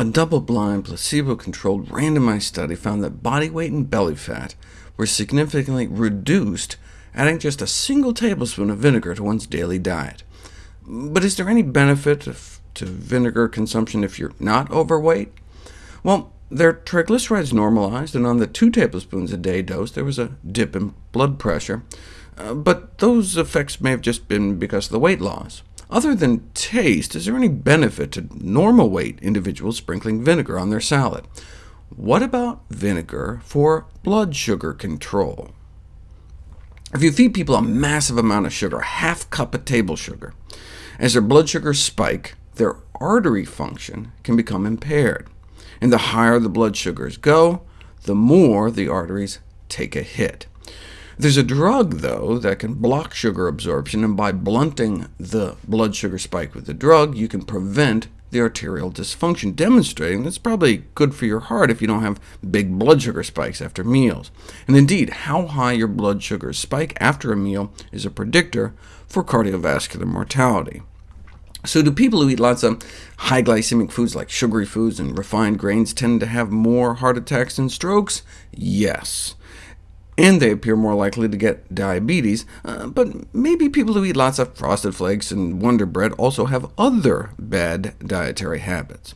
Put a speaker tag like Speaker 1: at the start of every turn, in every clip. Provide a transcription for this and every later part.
Speaker 1: A double-blind, placebo-controlled, randomized study found that body weight and belly fat were significantly reduced adding just a single tablespoon of vinegar to one's daily diet. But is there any benefit to vinegar consumption if you're not overweight? Well, their triglycerides normalized, and on the 2 tablespoons a day dose there was a dip in blood pressure, uh, but those effects may have just been because of the weight loss. Other than taste, is there any benefit to normal weight individuals sprinkling vinegar on their salad? What about vinegar for blood sugar control? If you feed people a massive amount of sugar, half cup of table sugar, as their blood sugars spike, their artery function can become impaired. And the higher the blood sugars go, the more the arteries take a hit. There's a drug, though, that can block sugar absorption, and by blunting the blood sugar spike with the drug, you can prevent the arterial dysfunction, demonstrating that's probably good for your heart if you don't have big blood sugar spikes after meals. And indeed, how high your blood sugars spike after a meal is a predictor for cardiovascular mortality. So do people who eat lots of high glycemic foods like sugary foods and refined grains tend to have more heart attacks and strokes? Yes and they appear more likely to get diabetes, uh, but maybe people who eat lots of Frosted Flakes and Wonder Bread also have other bad dietary habits.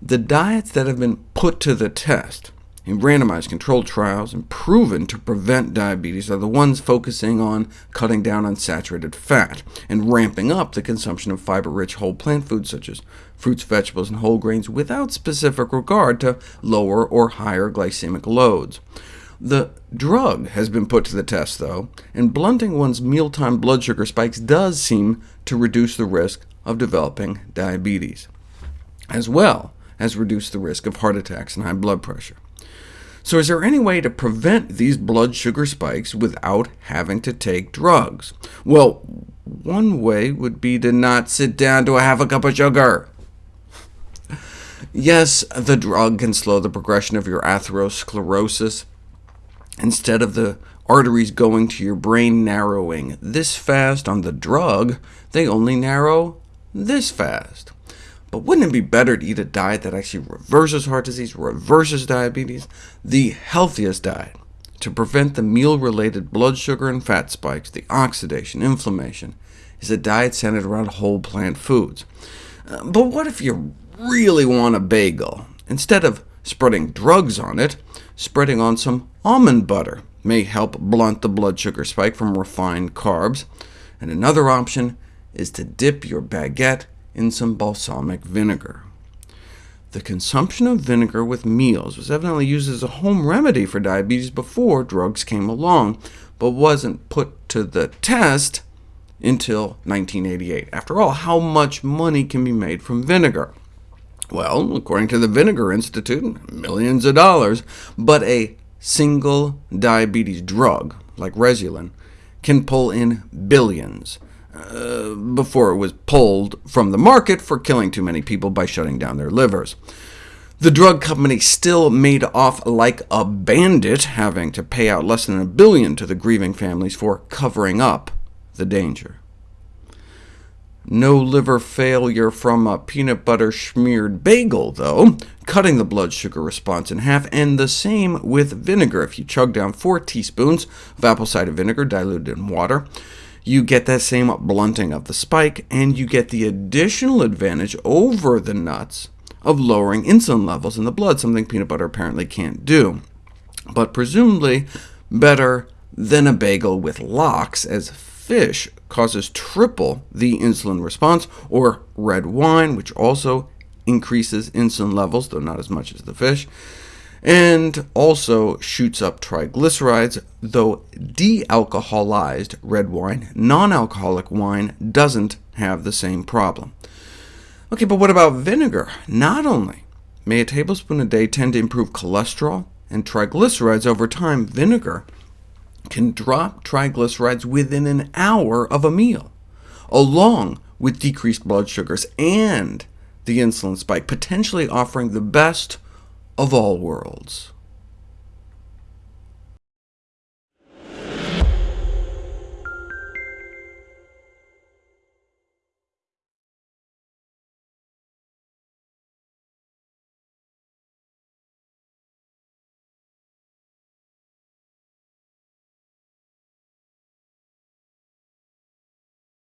Speaker 1: The diets that have been put to the test in randomized controlled trials and proven to prevent diabetes are the ones focusing on cutting down on saturated fat, and ramping up the consumption of fiber-rich whole plant foods such as fruits, vegetables, and whole grains, without specific regard to lower or higher glycemic loads. The drug has been put to the test, though, and blunting one's mealtime blood sugar spikes does seem to reduce the risk of developing diabetes, as well as reduce the risk of heart attacks and high blood pressure. So is there any way to prevent these blood sugar spikes without having to take drugs? Well, one way would be to not sit down to a half a cup of sugar. Yes, the drug can slow the progression of your atherosclerosis, Instead of the arteries going to your brain narrowing this fast on the drug, they only narrow this fast. But wouldn't it be better to eat a diet that actually reverses heart disease, reverses diabetes? The healthiest diet to prevent the meal-related blood sugar and fat spikes, the oxidation, inflammation, is a diet centered around whole plant foods. Uh, but what if you really want a bagel? Instead of spreading drugs on it, spreading on some almond butter may help blunt the blood sugar spike from refined carbs. And another option is to dip your baguette in some balsamic vinegar. The consumption of vinegar with meals was evidently used as a home remedy for diabetes before drugs came along, but wasn't put to the test until 1988. After all, how much money can be made from vinegar? Well, according to the Vinegar Institute, millions of dollars, but a single diabetes drug, like Rezulin, can pull in billions, uh, before it was pulled from the market for killing too many people by shutting down their livers. The drug company still made off like a bandit, having to pay out less than a billion to the grieving families for covering up the danger. No liver failure from a peanut butter smeared bagel, though, cutting the blood sugar response in half, and the same with vinegar. If you chug down 4 teaspoons of apple cider vinegar diluted in water, you get that same blunting of the spike, and you get the additional advantage over the nuts of lowering insulin levels in the blood, something peanut butter apparently can't do, but presumably better than a bagel with lox, as fish causes triple the insulin response, or red wine, which also increases insulin levels, though not as much as the fish, and also shoots up triglycerides, though dealcoholized red wine, non-alcoholic wine, doesn't have the same problem. OK, but what about vinegar? Not only may a tablespoon a day tend to improve cholesterol and triglycerides over time, vinegar can drop triglycerides within an hour of a meal, along with decreased blood sugars and the insulin spike, potentially offering the best of all worlds.